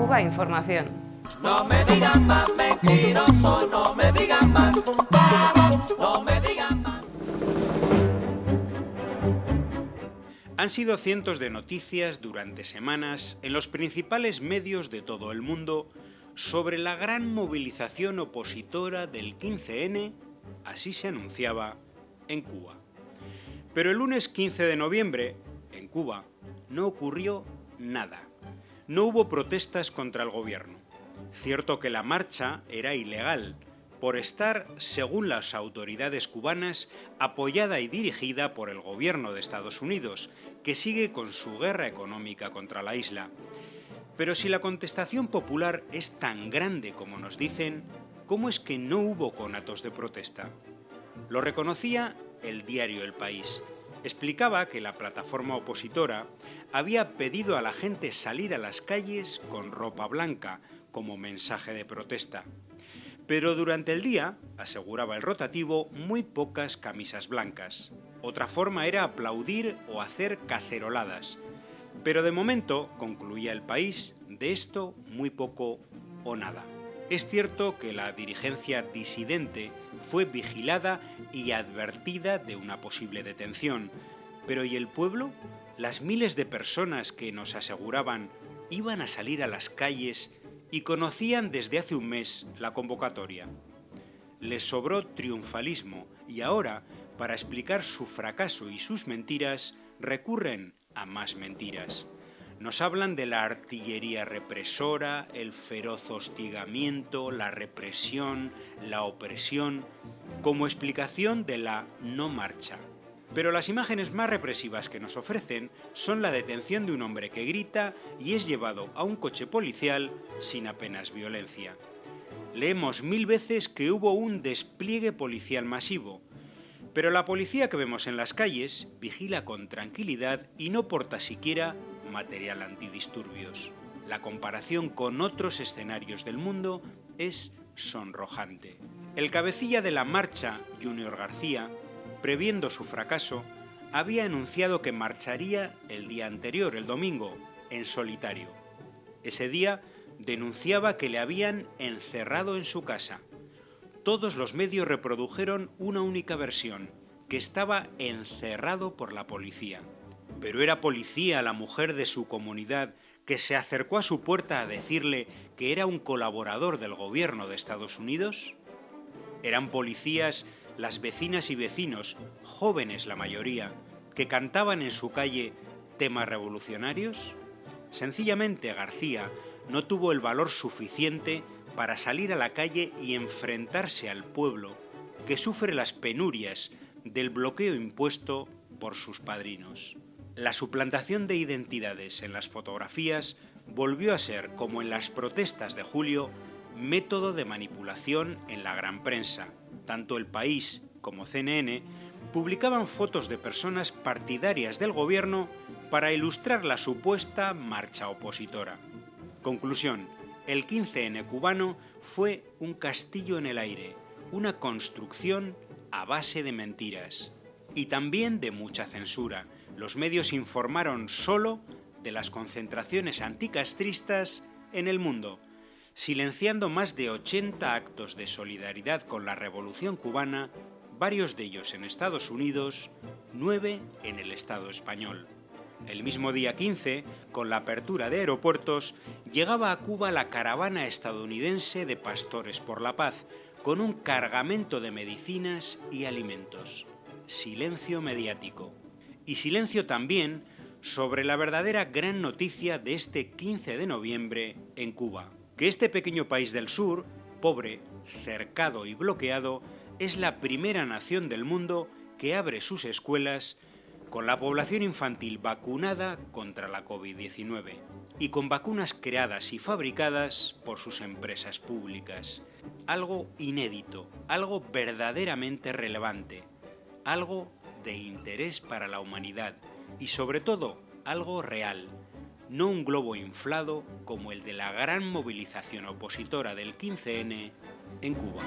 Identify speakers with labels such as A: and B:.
A: Cuba Información.
B: No me digan más mentiroso, no me digan más, no me digan más.
C: Han sido cientos de noticias durante semanas en los principales medios de todo el mundo sobre la gran movilización opositora del 15N, así se anunciaba, en Cuba. Pero el lunes 15 de noviembre, en Cuba, no ocurrió nada. No hubo protestas contra el gobierno. Cierto que la marcha era ilegal, por estar, según las autoridades cubanas, apoyada y dirigida por el gobierno de Estados Unidos, que sigue con su guerra económica contra la isla. Pero si la contestación popular es tan grande como nos dicen, ¿cómo es que no hubo conatos de protesta? Lo reconocía el diario El País. Explicaba que la plataforma opositora había pedido a la gente salir a las calles con ropa blanca como mensaje de protesta. Pero durante el día, aseguraba el rotativo, muy pocas camisas blancas. Otra forma era aplaudir o hacer caceroladas. Pero de momento, concluía el país, de esto muy poco o nada. Es cierto que la dirigencia disidente fue vigilada y advertida de una posible detención, pero ¿y el pueblo? Las miles de personas que nos aseguraban iban a salir a las calles y conocían desde hace un mes la convocatoria. Les sobró triunfalismo y ahora, para explicar su fracaso y sus mentiras, recurren a más mentiras. Nos hablan de la artillería represora, el feroz hostigamiento, la represión, la opresión, como explicación de la no marcha. Pero las imágenes más represivas que nos ofrecen son la detención de un hombre que grita y es llevado a un coche policial sin apenas violencia. Leemos mil veces que hubo un despliegue policial masivo, pero la policía que vemos en las calles vigila con tranquilidad y no porta siquiera material antidisturbios. La comparación con otros escenarios del mundo es sonrojante. El cabecilla de la marcha, Junior García, previendo su fracaso, había anunciado que marcharía el día anterior, el domingo, en solitario. Ese día denunciaba que le habían encerrado en su casa. Todos los medios reprodujeron una única versión, que estaba encerrado por la policía. Pero era policía la mujer de su comunidad que se acercó a su puerta a decirle que era un colaborador del gobierno de Estados Unidos. Eran policías las vecinas y vecinos, jóvenes la mayoría, que cantaban en su calle temas revolucionarios? Sencillamente García no tuvo el valor suficiente para salir a la calle y enfrentarse al pueblo que sufre las penurias del bloqueo impuesto por sus padrinos. La suplantación de identidades en las fotografías volvió a ser, como en las protestas de julio, método de manipulación en la gran prensa, tanto El País como CNN publicaban fotos de personas partidarias del gobierno para ilustrar la supuesta marcha opositora. Conclusión, el 15N cubano fue un castillo en el aire, una construcción a base de mentiras y también de mucha censura. Los medios informaron solo de las concentraciones anticastristas en el mundo, silenciando más de 80 actos de solidaridad con la Revolución cubana, varios de ellos en Estados Unidos, nueve en el Estado español. El mismo día 15, con la apertura de aeropuertos, llegaba a Cuba la caravana estadounidense de Pastores por la Paz, con un cargamento de medicinas y alimentos. Silencio mediático. Y silencio también sobre la verdadera gran noticia de este 15 de noviembre en Cuba que este pequeño país del sur, pobre, cercado y bloqueado, es la primera nación del mundo que abre sus escuelas con la población infantil vacunada contra la COVID-19 y con vacunas creadas y fabricadas por sus empresas públicas. Algo inédito, algo verdaderamente relevante, algo de interés para la humanidad y sobre todo algo real, no un globo inflado como el de la gran movilización opositora del 15N en Cuba.